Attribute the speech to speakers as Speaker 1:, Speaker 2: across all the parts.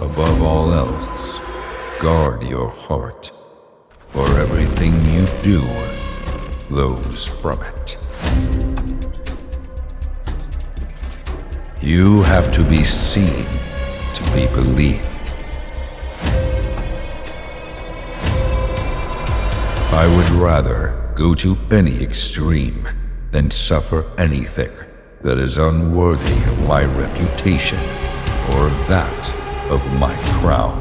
Speaker 1: above all else, guard your heart, for everything you do flows from it. You have to be seen to be believed. I would rather go to any extreme than suffer anything that is unworthy of my reputation or that of my crown.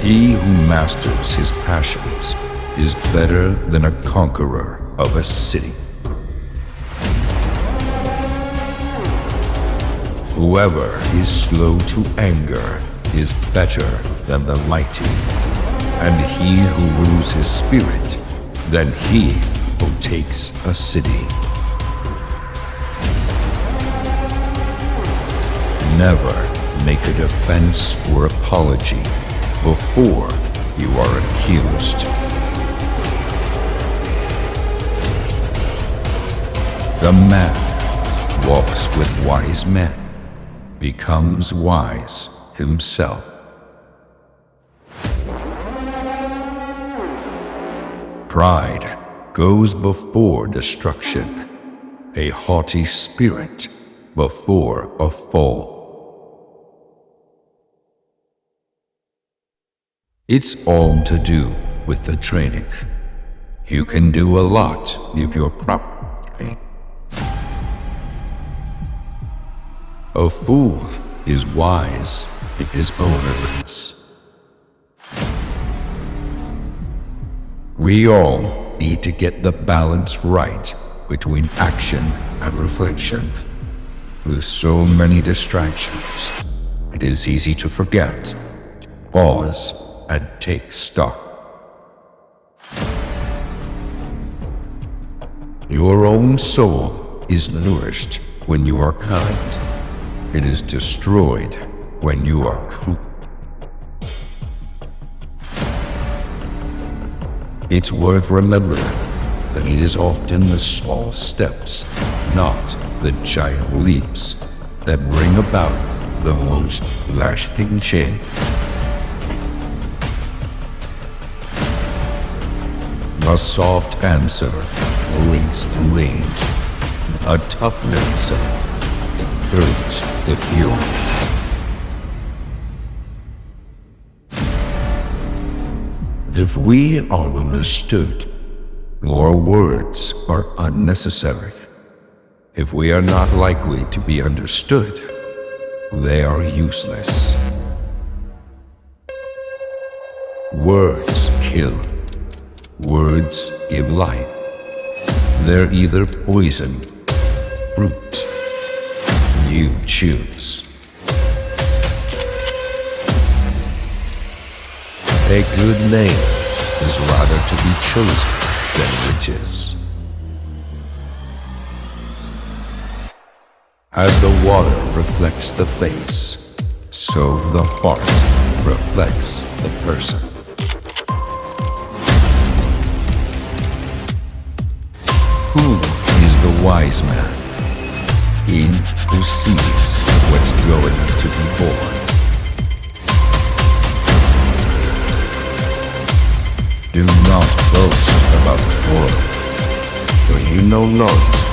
Speaker 1: He who masters his passions is better than a conqueror of a city. Whoever is slow to anger is better than the mighty, and he who rules his spirit than he who takes a city. Never make a defense or apology before you are accused. The man walks with wise men, becomes wise himself. Pride goes before destruction, a haughty spirit before a fall. It's all to do with the training. You can do a lot if you're properly. A fool is wise in his own limits. We all need to get the balance right between action and reflection. With so many distractions, it is easy to forget, to pause, and take stock. Your own soul is nourished when you are kind. It is destroyed when you are cruel. It's worth remembering that it is often the small steps, not the giant leaps, that bring about the most lasting change. A soft answer brings the range. A tough answer encourages the fury. If we are understood, our words are unnecessary. If we are not likely to be understood, they are useless. Words kill. Words give life. They're either poison, fruit. You choose. A good name is rather to be chosen than riches. As the water reflects the face, so the heart reflects the person. Who is the wise man? He who sees what's going to be born. Do not boast about tomorrow, for you know not